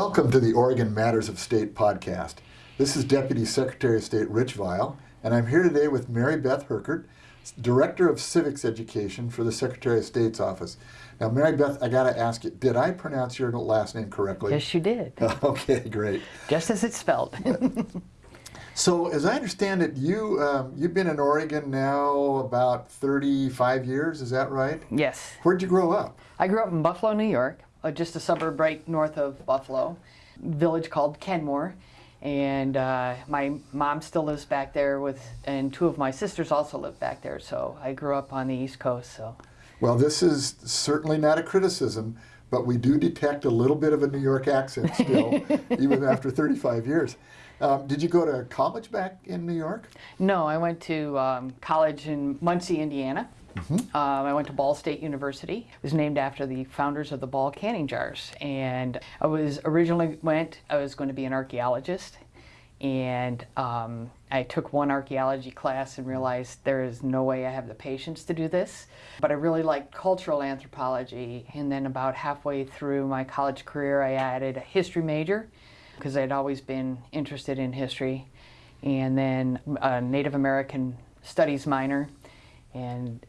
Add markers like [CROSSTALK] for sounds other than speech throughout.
Welcome to the Oregon Matters of State podcast. This is Deputy Secretary of State Rich Vial, and I'm here today with Mary Beth Herkert, Director of Civics Education for the Secretary of State's office. Now, Mary Beth, I got to ask you, did I pronounce your last name correctly? Yes, you did. [LAUGHS] okay, great. Just as it's spelled. [LAUGHS] so, as I understand it, you um, you've been in Oregon now about 35 years. Is that right? Yes. Where'd you grow up? I grew up in Buffalo, New York, uh, just a suburb right north of Buffalo, village called Kenmore. And uh, my mom still lives back there with, and two of my sisters also live back there. So I grew up on the East Coast. So. Well, this is certainly not a criticism, but we do detect a little bit of a New York accent still, [LAUGHS] even after 35 years. Um, did you go to college back in New York? No, I went to um, college in Muncie, Indiana. Mm -hmm. um, I went to Ball State University. It was named after the founders of the Ball canning jars. And I was originally went, I was going to be an archaeologist and um, I took one archaeology class and realized there is no way I have the patience to do this. But I really liked cultural anthropology, and then about halfway through my college career, I added a history major because I'd always been interested in history, and then a Native American studies minor, and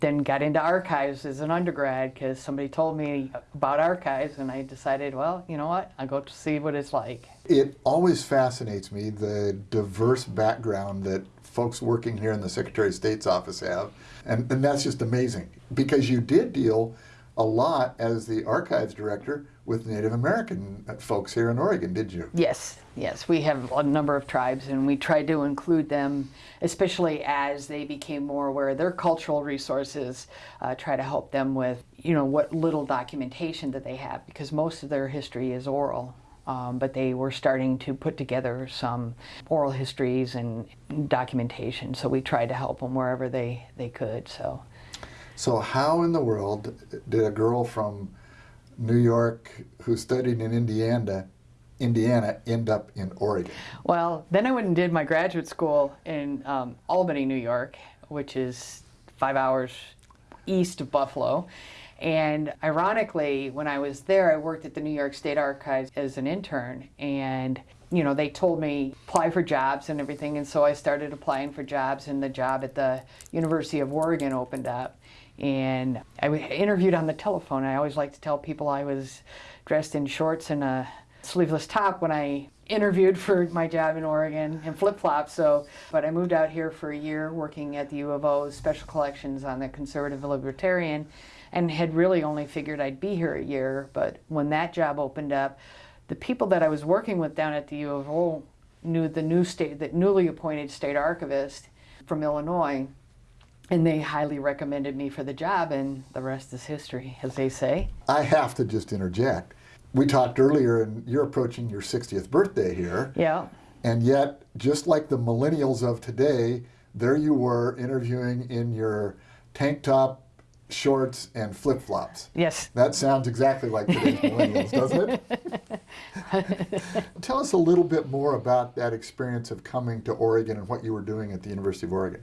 then got into archives as an undergrad because somebody told me about archives and I decided, well, you know what, I'll go to see what it's like. It always fascinates me the diverse background that folks working here in the Secretary of State's office have. And, and that's just amazing because you did deal a lot as the archives director with Native American folks here in Oregon, did you? Yes, yes. We have a number of tribes and we tried to include them, especially as they became more aware of their cultural resources, uh, try to help them with, you know, what little documentation that they have because most of their history is oral. Um, but they were starting to put together some oral histories and documentation, so we tried to help them wherever they, they could. So. So how in the world did a girl from New York who studied in Indiana Indiana end up in Oregon? Well, then I went and did my graduate school in um, Albany, New York, which is five hours east of Buffalo. And ironically, when I was there, I worked at the New York State Archives as an intern. And, you know, they told me apply for jobs and everything. And so I started applying for jobs, and the job at the University of Oregon opened up and I interviewed on the telephone. I always like to tell people I was dressed in shorts and a sleeveless top when I interviewed for my job in Oregon and flip-flops. So, but I moved out here for a year working at the U of O Special Collections on the Conservative Libertarian and had really only figured I'd be here a year. But when that job opened up, the people that I was working with down at the U of O knew the new state, the newly appointed state archivist from Illinois and they highly recommended me for the job and the rest is history as they say. I have to just interject. We talked earlier and you're approaching your 60th birthday here. Yeah. And yet just like the millennials of today there you were interviewing in your tank top shorts and flip-flops. Yes. That sounds exactly like today's millennials doesn't it [LAUGHS] [LAUGHS] tell us a little bit more about that experience of coming to oregon and what you were doing at the university of oregon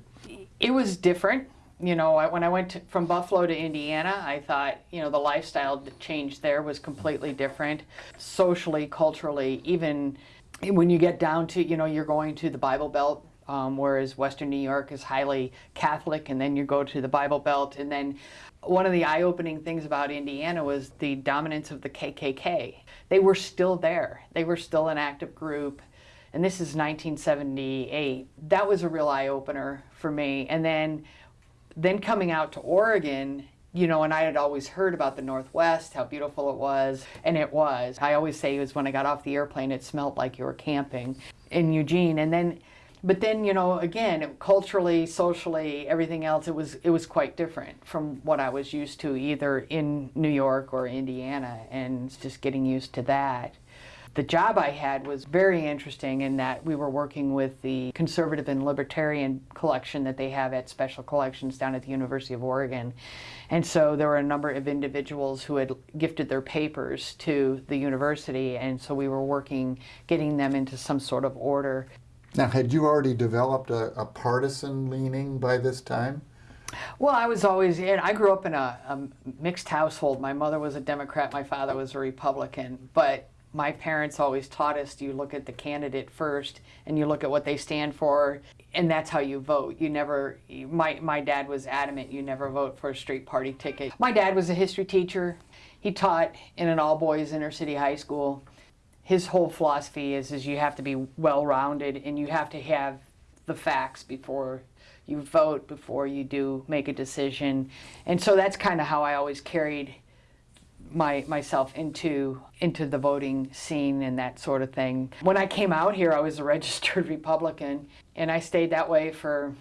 it was different. You know, when I went to, from Buffalo to Indiana, I thought, you know, the lifestyle change there was completely different, socially, culturally, even when you get down to, you know, you're going to the Bible Belt, um, whereas Western New York is highly Catholic, and then you go to the Bible Belt, and then one of the eye-opening things about Indiana was the dominance of the KKK. They were still there. They were still an active group and this is 1978. That was a real eye-opener for me. And then, then coming out to Oregon, you know, and I had always heard about the Northwest, how beautiful it was, and it was. I always say it was when I got off the airplane, it smelled like you were camping in Eugene. And then, but then, you know, again, culturally, socially, everything else, it was, it was quite different from what I was used to either in New York or Indiana, and just getting used to that. The job I had was very interesting in that we were working with the conservative and libertarian collection that they have at Special Collections down at the University of Oregon. And so there were a number of individuals who had gifted their papers to the university, and so we were working, getting them into some sort of order. Now, had you already developed a, a partisan leaning by this time? Well, I was always, and I grew up in a, a, mixed household. My mother was a Democrat, my father was a Republican, but my parents always taught us you look at the candidate first and you look at what they stand for and that's how you vote you never my, my dad was adamant you never vote for a straight party ticket my dad was a history teacher he taught in an all boys inner city high school his whole philosophy is is you have to be well rounded and you have to have the facts before you vote before you do make a decision and so that's kind of how i always carried my myself into into the voting scene and that sort of thing. When I came out here, I was a [LAUGHS] registered Republican, and I stayed that way for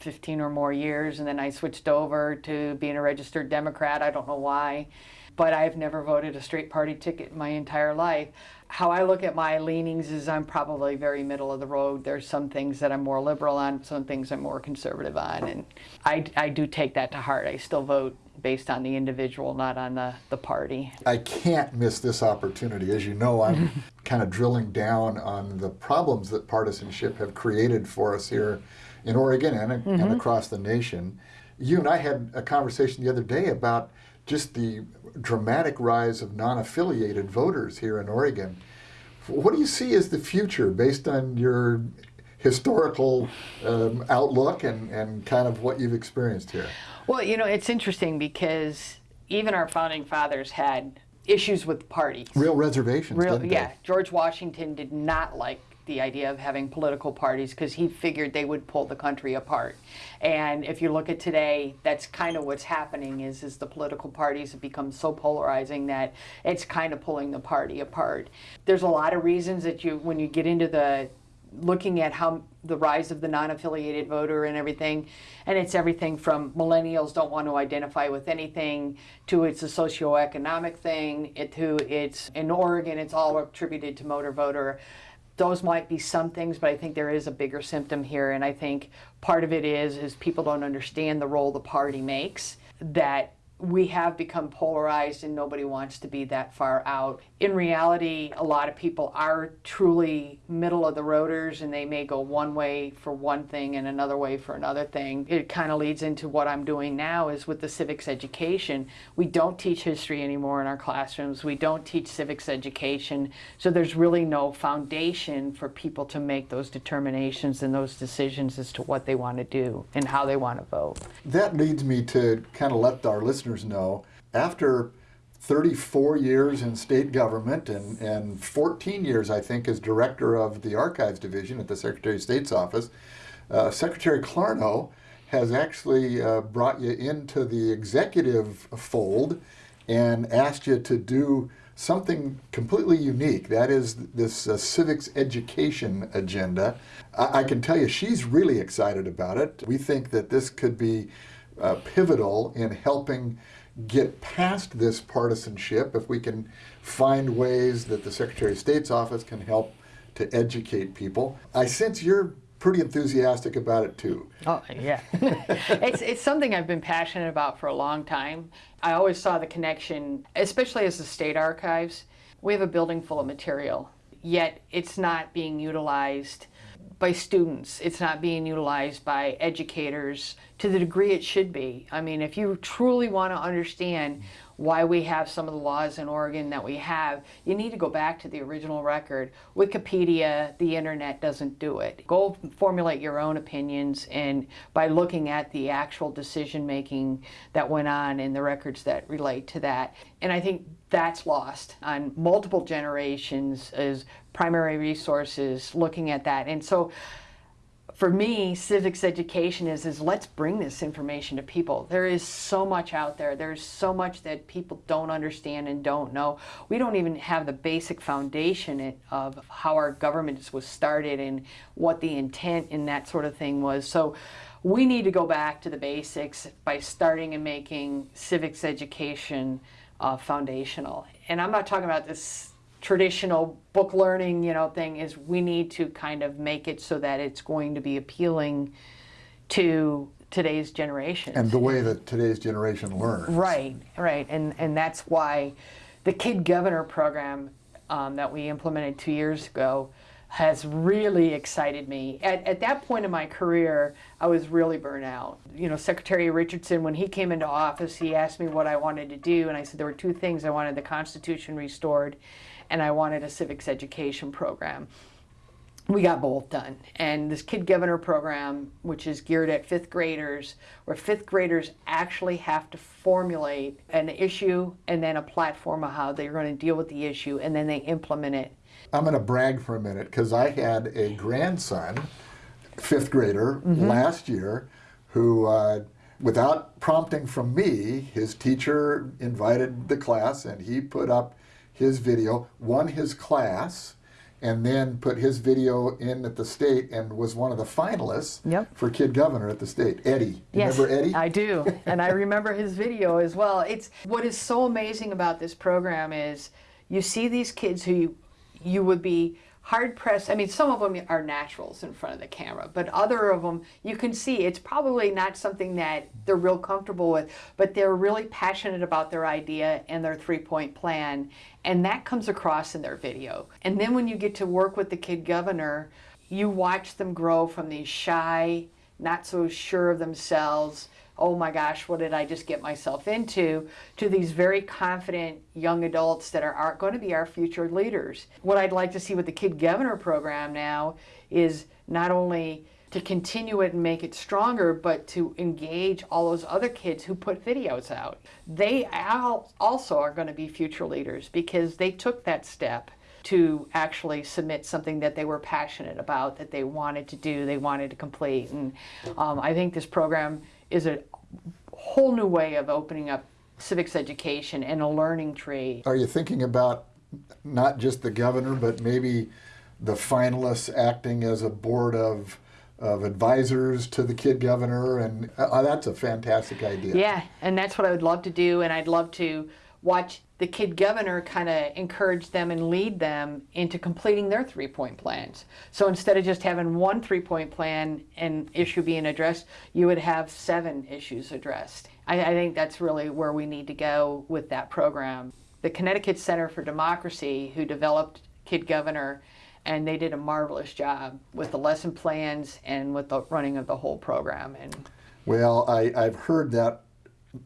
15 or more years, and then I switched over to being a registered Democrat. I don't know why, but I've never voted a straight party ticket in my entire life. How I look at my leanings is I'm probably very middle of the road. There's some things that I'm more liberal on, some things I'm more conservative on, and I, I do take that to heart. I still vote based on the individual, not on the, the party. I can't miss this opportunity. As you know, I'm [LAUGHS] kind of drilling down on the problems that partisanship have created for us here in Oregon and, mm -hmm. and across the nation. You and I had a conversation the other day about just the dramatic rise of non affiliated voters here in Oregon. What do you see as the future based on your historical um, outlook and, and kind of what you've experienced here? Well, you know, it's interesting because even our founding fathers had issues with parties. Real reservations, Real, yeah. George Washington did not like the idea of having political parties because he figured they would pull the country apart. And if you look at today, that's kind of what's happening is, is the political parties have become so polarizing that it's kind of pulling the party apart. There's a lot of reasons that you, when you get into the looking at how the rise of the non-affiliated voter and everything and it's everything from millennials don't want to identify with anything to it's a socioeconomic thing it to it's in Oregon it's all attributed to motor voter those might be some things but I think there is a bigger symptom here and I think part of it is is people don't understand the role the party makes that we have become polarized and nobody wants to be that far out. In reality, a lot of people are truly middle of the roaders and they may go one way for one thing and another way for another thing. It kind of leads into what I'm doing now is with the civics education. We don't teach history anymore in our classrooms. We don't teach civics education. So there's really no foundation for people to make those determinations and those decisions as to what they want to do and how they want to vote. That leads me to kind of let our listeners know, after 34 years in state government and, and 14 years, I think, as director of the Archives Division at the Secretary of State's office, uh, Secretary Clarno has actually uh, brought you into the executive fold and asked you to do something completely unique. That is this uh, civics education agenda. I, I, can tell you she's really excited about it. We think that this could be uh, pivotal in helping get past this partisanship if we can find ways that the Secretary of State's office can help to educate people. I sense you're pretty enthusiastic about it too. Oh, yeah. [LAUGHS] it's, it's something I've been passionate about for a long time. I always saw the connection, especially as the state archives. We have a building full of material, yet it's not being utilized by students. It's not being utilized by educators to the degree it should be. I mean, if you truly want to understand why we have some of the laws in Oregon that we have, you need to go back to the original record. Wikipedia, the internet doesn't do it. Go formulate your own opinions and by looking at the actual decision making that went on and the records that relate to that. And I think that's lost on multiple generations as primary resources looking at that. And so for me, civics education is, is let's bring this information to people. There is so much out there. There's so much that people don't understand and don't know. We don't even have the basic foundation of how our government was started and what the intent in that sort of thing was. So we need to go back to the basics by starting and making civics education uh, foundational. And I'm not talking about this traditional book learning, you know, thing is we need to kind of make it so that it's going to be appealing to today's generation. And the way that today's generation learns. Right, right. And, and that's why the Kid Governor program um, that we implemented two years ago has really excited me. At, at that point in my career, I was really burnt out. You know, Secretary Richardson, when he came into office, he asked me what I wanted to do, and I said there were two things. I wanted the Constitution restored, and I wanted a civics education program. We got both done. And this Kid Governor program, which is geared at fifth graders, where fifth graders actually have to formulate an issue and then a platform of how they're going to deal with the issue, and then they implement it. I'm going to brag for a minute because I had a grandson, fifth grader, last year, who, uh, without prompting from me, his teacher invited the class and he put up his video, won his class, and then put his video in at the state and was one of the finalists Yep. for Kid Governor at the state. Eddie. You Yes, Remember Eddie? I do, [LAUGHS] and I remember his video as well. It's what is so amazing about this program is you see these kids who you, you would be hard pressed. I mean, some of them are naturals in front of the camera, but other of them you can see it's probably not something that they're real comfortable with, but they're really passionate about their idea and their three point plan, and that comes across in their video. And then when you get to work with the kid governor, you watch them grow from these shy, not so sure of themselves, oh my gosh, what did I just get myself into, to these very confident young adults that are, are going to be our future leaders. What I'd like to see with the Kid Governor program now is not only to continue it and make it stronger, but to engage all those other kids who put videos out. They also are going to be future leaders because they took that step to actually submit something that they were passionate about, that they wanted to do, they wanted to complete. And um, I think this program is a whole new way of opening up civics education and a learning tree. Are you thinking about not just the governor, but maybe the finalists acting as a board of, of advisors to the kid governor? And uh, that's a fantastic idea. Yeah, and that's what I would love to do, and I'd love to watch the kid governor kind of encourage them and lead them into completing their three point plans. So instead of just having one three point plan and issue being addressed, you would have seven issues addressed. I, I think that's really where we need to go with that program. The Connecticut Center for Democracy, who developed Kid Governor, and they did a marvelous job with the lesson plans and with the running of the whole program. And Well, I, I've heard that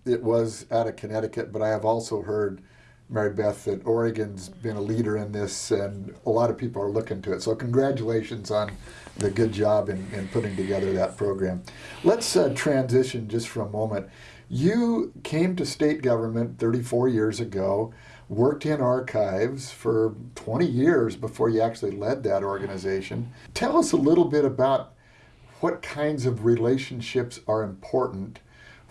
it was out of Connecticut, but I have also heard, Mary Beth, that Oregon's been a leader in this, and a lot of people are looking to it. So, congratulations on the good job in, in putting together that program. Let's uh, transition just for a moment. You came to state government 34 years ago, worked in archives for 20 years before you actually led that organization. Tell us a little bit about what kinds of relationships are important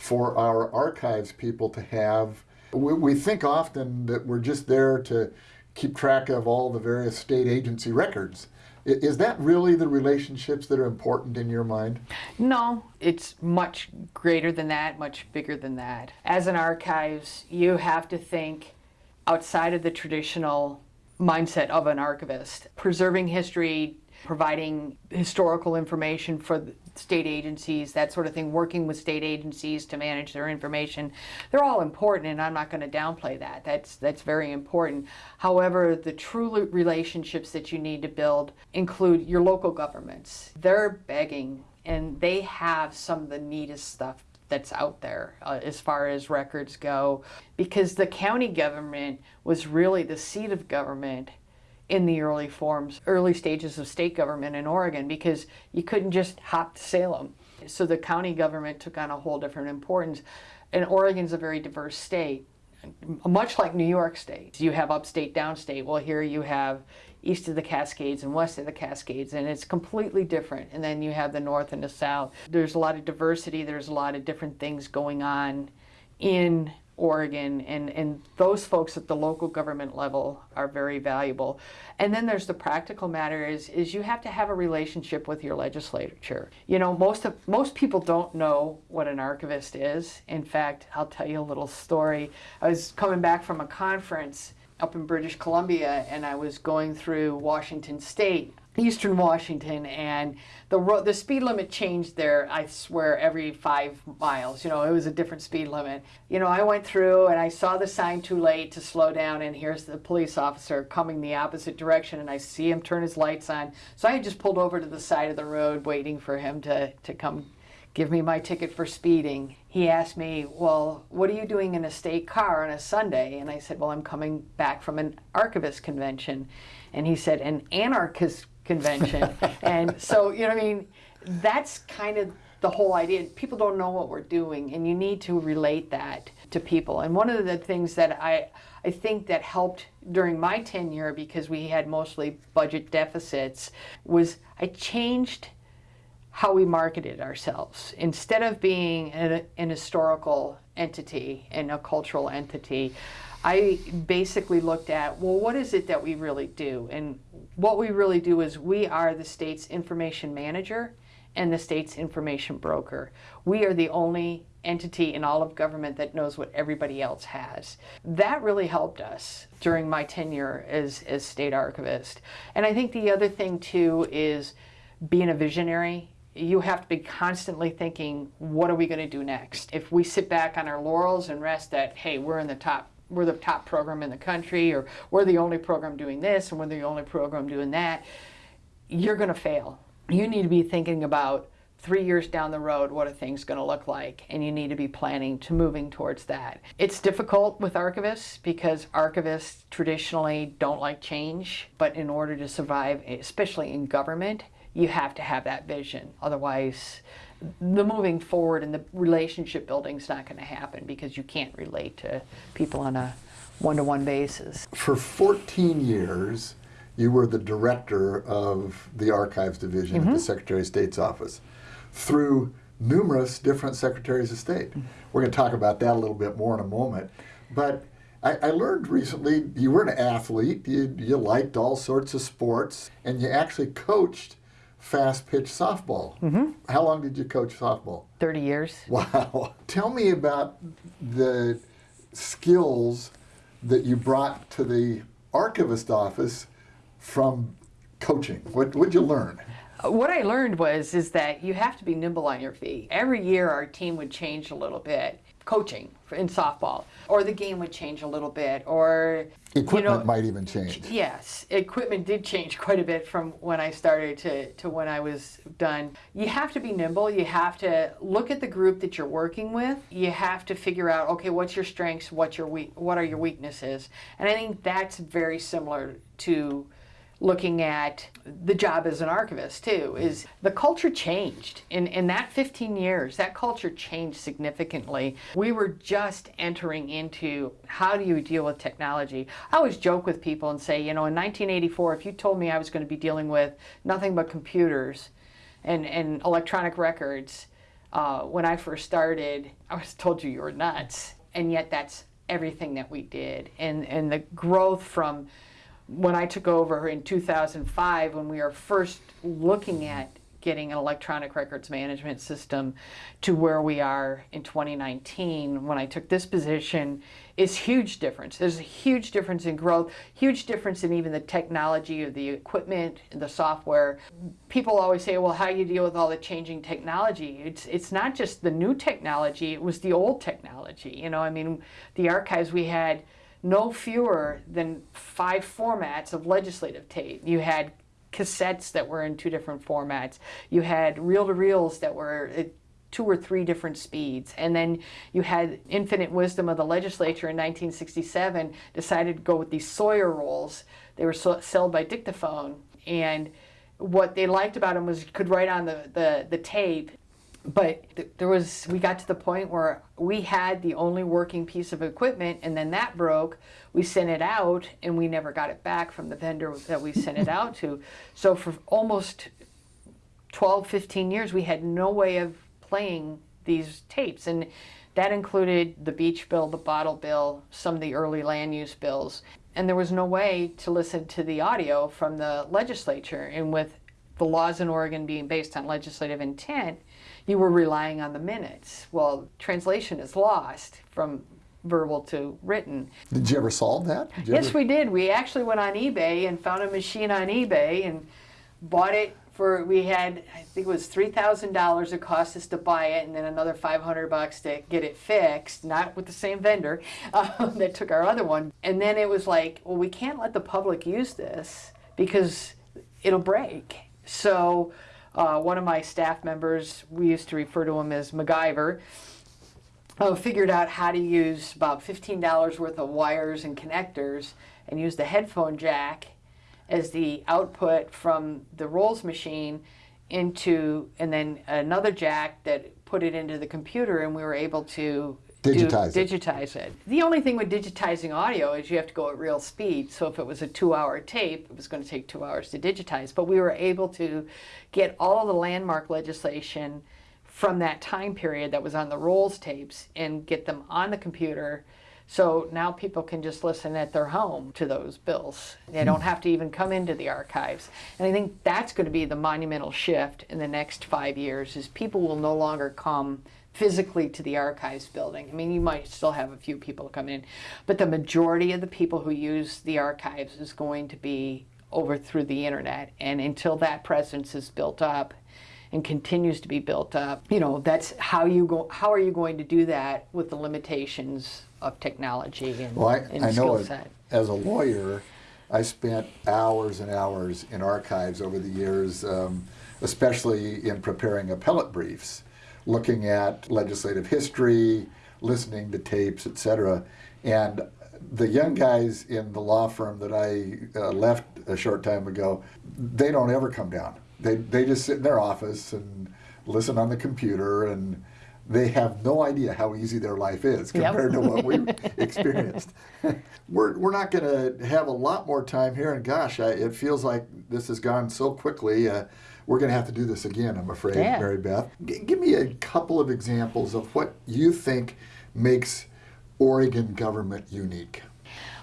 for our archives people to have. We, we think often that we're just there to keep track of all the various state agency records. Is that really the relationships that are important in your mind? No, it's much greater than that, much bigger than that. As an archives, you have to think outside of the traditional mindset of an archivist. Preserving history, providing historical information for state agencies, that sort of thing, working with state agencies to manage their information. They're all important and I'm not going to downplay that. That's that's very important. However, the true relationships that you need to build include your local governments. They're begging and they have some of the neatest stuff that's out there uh, as far as records go because the county government was really the seat of government in the early forms, early stages of state government in Oregon because you couldn't just hop to Salem. So the county government took on a whole different importance. And Oregon's a very diverse state, much like New York State. You have upstate, downstate. Well, here you have east of the Cascades and west of the Cascades, and it's completely different. And then you have the north and the south. There's a lot of diversity, there's a lot of different things going on in Oregon, and, and those folks at the local government level are very valuable. And then there's the practical matter is, is you have to have a relationship with your legislature. You know, most of most people don't know what an archivist is. In fact, I'll tell you a little story. I was coming back from a conference up in British Columbia, and I was going through Washington State, Eastern Washington, and the road, the speed limit changed there. I swear every five miles. You know, it was a different speed limit. You know, I went through and I saw the sign too late to slow down, and here's the police officer coming the opposite direction, and I see him turn his lights on. So I just pulled over to the side of the road, waiting for him to to come give me my ticket for speeding. He asked me, Well, what are you doing in a state car on a Sunday? And I said, Well, I'm coming back from an archivist convention. And he said, An anarchist convention. [LAUGHS] and so, you know, I mean, that's kind of the whole idea. People don't know what we're doing, and you need to relate that to people. And one of the things that I, I think that helped during my tenure, because we had mostly budget deficits, was I changed how we marketed ourselves. Instead of being an, an historical entity and a cultural entity, I basically looked at, well, what is it that we really do? And what we really do is we are the state's information manager and the state's information broker. We are the only entity in all of government that knows what everybody else has. That really helped us during my tenure as, as state archivist. And I think the other thing too is being a visionary you have to be constantly thinking, what are we going to do next? If we sit back on our laurels and rest that, hey, we're in the top, we're the top program in the country, or we're the only program doing this, and we're the only program doing that, you're going to fail. You need to be thinking about three years down the road, what are things going to look like? And you need to be planning to moving towards that. It's difficult with archivists because archivists traditionally don't like change, but in order to survive, especially in government, you have to have that vision. Otherwise, the moving forward and the relationship building is not going to happen because you can't relate to people on a one-to-one basis. For 14 years, you were the director of the Archives Division mm-hmm. at the mm-hmm. Secretary of State's office through numerous different secretaries of state. We're going to talk about that a little bit more in a moment. But I, I learned recently you were an athlete, you, you liked all sorts of sports, and you actually coached fast pitch softball. Mm-hmm. How long did you coach softball? 30 years. Wow. [LAUGHS] Tell me about the skills that you brought to the archivist office from coaching. What did you learn? What I learned was is that you have to be nimble on your feet. Every year our team would change a little bit coaching in softball, or the game would change a little bit, or equipment you know, might even change. Yes, equipment did change quite a bit from when I started to, to when I was done. You have to be nimble. You have to look at the group that you're working with. You have to figure out, okay, what's your strengths, what's your weak, what are your weaknesses, and I think that's very similar to looking at the job as an archivist too is the culture changed. In, in that 15 years that culture changed significantly. We were just entering into how do you deal with technology? I always joke with people and say you know in 1984 if you told me i was going to be dealing with nothing but computers and, and electronic records uh, when i first started i was told you you were nuts. And yet that's everything that we did. And and the growth from when I took over in 2005, when we were first looking at getting an electronic records management system to where we are in 2019 when I took this position is huge difference. There's a huge difference in growth, huge difference in even the technology of the equipment, the software. People always say, well, how you deal with all the changing technology? It's, it's not just the new technology, it was the old technology. You know, I mean, the archives we had no fewer than five formats of legislative tape. You had cassettes that were in two different formats. You had reel-to-reels that were at two or three different speeds. And then you had infinite wisdom of the legislature in 1967 decided to go with these Sawyer rolls. They were sold by dictaphone. And what they liked about them was you could write on the, the, the tape but th- there was we got to the point where we had the only working piece of equipment and then that broke. We sent it out and we never got it back from the vendor that we sent it out to. So for almost 12 15 years we had no way of playing these tapes and that included the beach bill the bottle bill some of the early land use bills. And there was no way to listen to the audio from the legislature and with the laws in Oregon being based on legislative intent you were relying on the minutes. Well, translation is lost from verbal to written. Did you ever solve that? Yes, ever... we did. We actually went on eBay and found a machine on eBay and bought it for we had I think it was three thousand dollars it cost us to buy it, and then another five hundred bucks to get it fixed. Not with the same vendor [LAUGHS] um, that took our other one. And then it was like, well, we can't let the public use this because it'll break. So uh, one of my staff members, we used to refer to him as MacGyver, uh, figured out how to use about $15 worth of wires and connectors and use the headphone jack as the output from the rolls machine into, and then another jack that put it into the computer, and we were able to do- Digitize it. digitize it. The only thing with digitizing audio is you have to go at real speed. So if it was a two-hour tape, it was going to take two hours to digitize. But we were able to get all the landmark legislation from that time period that was on the rolls tapes and get them on the computer. So now people can just listen at their home to those bills. They hmm. don't have to even come into the archives. And I think that's going to be the monumental shift in the next five years is people will no longer come physically to the archives building. I mean, you might still have a few people come in, but the majority of the people who use the archives is going to be over through the internet. And until that presence is built up and continues to be built up, you know, that's how you go. How are you going to do that with the limitations of technology and, Well, I, and I skill it, set? as a lawyer, I spent hours and hours in archives over the years, um, especially in preparing appellate briefs, looking at legislative history, listening to tapes, etc. And the young guys in the law firm that I uh, left a short time ago, they don't ever come down. They, they just sit in their office and listen on the computer and they have no idea how easy their life is Yep. compared to what we've [LAUGHS] experienced. [LAUGHS] we're, we're not going to have a lot more time here, and gosh, I, it feels like this has gone so quickly. Uh, we're going to have to do this again, I'm afraid, Yeah. Mary Beth. G- give me a couple of examples of what you think makes Oregon government unique.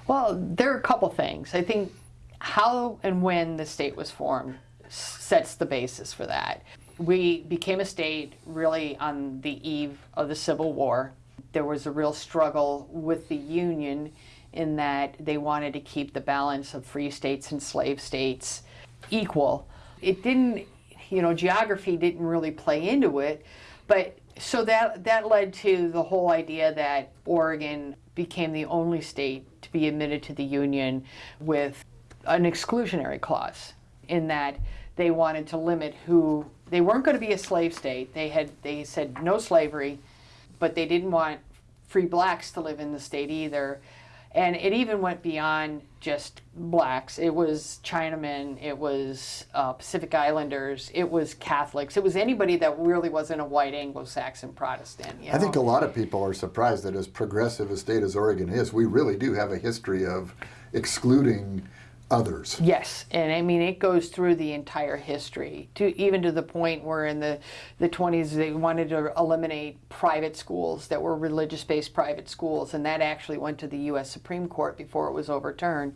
Well, there are a couple things. I think how and when the state was formed sets the basis for that. We became a state really on the eve of the Civil War. There was a real struggle with the Union in that they wanted to keep the balance of free states and slave states equal. It didn't, you know, geography didn't really play into it, but so that that led to the whole idea that Oregon became the only state to be admitted to the Union with an exclusionary clause in that they wanted to limit who they weren't going to be a slave state. They had they said no slavery, but they didn't want free blacks to live in the state either. And it even went beyond just blacks. It was Chinamen, it was uh, Pacific Islanders, it was Catholics, it was anybody that really wasn't a white Anglo Saxon Protestant. I think a lot of people are surprised that as progressive a state as Oregon is, we really do have a history of excluding others. Yes, and I mean it goes through the entire history to even to the point where in the the 20s they wanted to eliminate private schools that were religious-based private schools, and that actually went to the U.S. Supreme Court before it was overturned.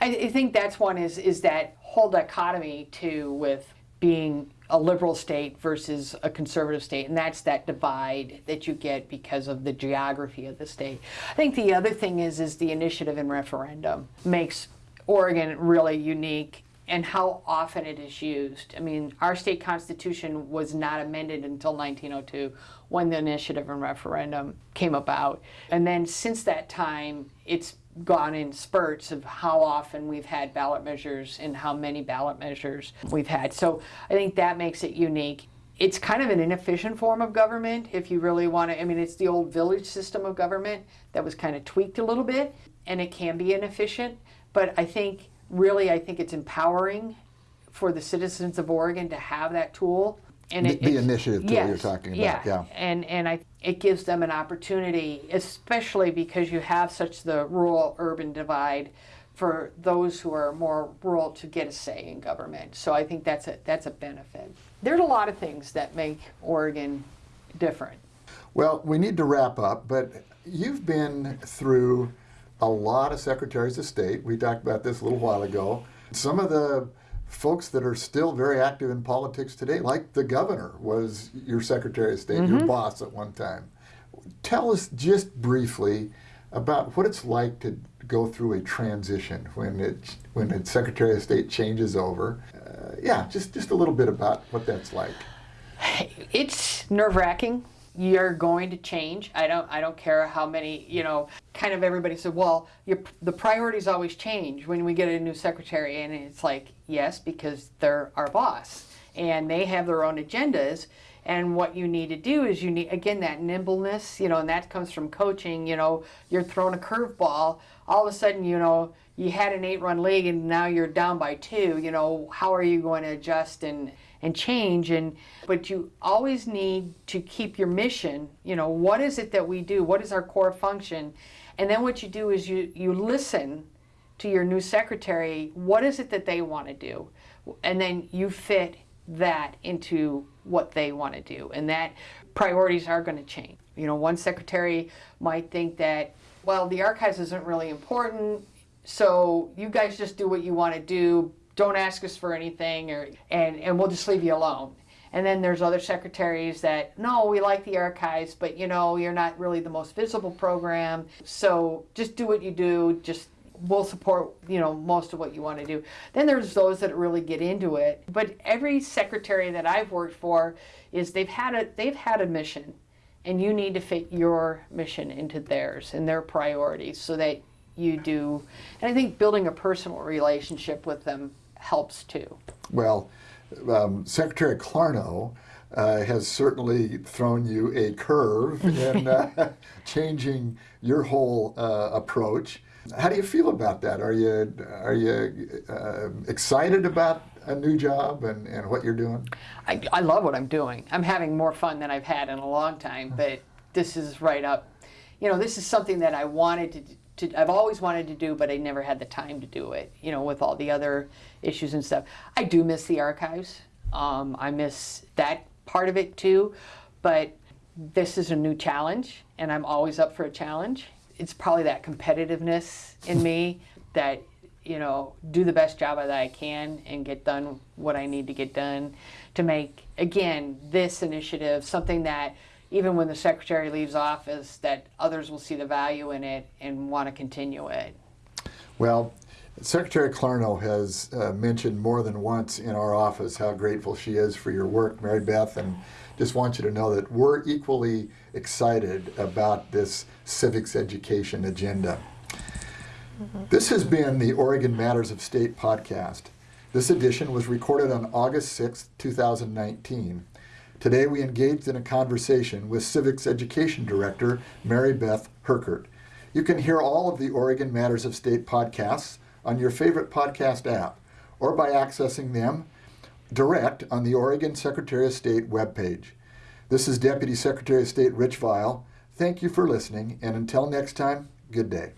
I, I think that's one is is that whole dichotomy too with being a liberal state versus a conservative state, and that's that divide that you get because of the geography of the state. I think the other thing is is the initiative and referendum makes Oregon really unique and how often it is used. I mean, our state constitution was not amended until 1902 when the initiative and referendum came about. And then since that time, it's gone in spurts of how often we've had ballot measures and how many ballot measures we've had. So I think that makes it unique. It's kind of an inefficient form of government if you really want to. I mean, it's the old village system of government that was kind of tweaked a little bit, and it can be inefficient. But I think, really, I think it's empowering for the citizens of Oregon to have that tool. And The- the initiative tool you're talking about, yeah. And, and I, it gives them an opportunity, especially because you have such the rural-urban divide for those who are more rural to get a say in government. So I think that's a, that's a benefit. There's a lot of things that make Oregon different. Well, we need to wrap up, but you've been through a lot of secretaries of state. We talked about this a little while ago. Some of the folks that are still very active in politics today, like the governor was your secretary of state, your boss at one time. Tell us just briefly about what it's like to go through a transition when it when a secretary of state changes over. Uh, yeah, just just a little bit about what that's like. it's nerve wracking. You're going to change. I don't. I don't care how many. You know, kind of everybody said, "Well, your, the priorities always change when we get a new secretary," and it's like, yes, because they're our boss, and they have their own agendas. And what you need to do is you need, again, that nimbleness, you know, and that comes from coaching. You know, you're throwing a curveball, all of a sudden, you know, you had an eight run league and now you're down by two. You know, how are you going to adjust and, and change? And, but you always need to keep your mission. You know, what is it that we do? What is our core function? And then what you do is you, you listen to your new secretary. What is it that they want to do? And then you fit that into what they want to do. And that priorities are going to change. You know, one secretary might think that, well, the archives isn't really important, so you guys just do what you want to do. Don't ask us for anything, or and and we'll just leave you alone. And then there's other secretaries that, no, we like the archives, but you know, you're not really the most visible program. So just do what you do. Just we'll support, you know, most of what you want to do. Then there's those that really get into it. But every secretary that I've worked for is they've had a they've had a mission and you need to fit your mission into theirs and their priorities so that you do and I think building a personal relationship with them helps too. Well, um, Secretary Clarno uh, has certainly thrown you a curve [LAUGHS] in uh, [LAUGHS] changing your whole uh, approach. How do you feel about that? Are you are you uh, excited about a new job and, and what you're doing? I, I love what I'm doing. I'm having more fun than I've had in a long time, but this is right up. You know, this is something that I wanted to to, I've always wanted to do, but I never had the time to do it, you know, with all the other issues and stuff. I do miss the archives. Um, I miss that part of it too, but this is a new challenge, and I'm always up for a challenge. It's probably that competitiveness in me that, you know, do the best job that I can and get done what I need to get done to make, again, this initiative something that even when the secretary leaves office, that others will see the value in it and want to continue it. Well, Secretary Clarno has uh, mentioned more than once in our office how grateful she is for your work, Mary Beth, and just want you to know that we're equally excited about this civics education agenda. Mm -hmm. This has been the Oregon Matters of State podcast. This edition was recorded on August 6, 2019. Today we engaged in a conversation with Civics Education Director Mary Beth Herkert. You can hear all of the Oregon Matters of State podcasts on your favorite podcast app or by accessing them direct on the Oregon Secretary of State webpage. This is Deputy Secretary of State Rich Vial. Thank you for listening, and until next time, good day.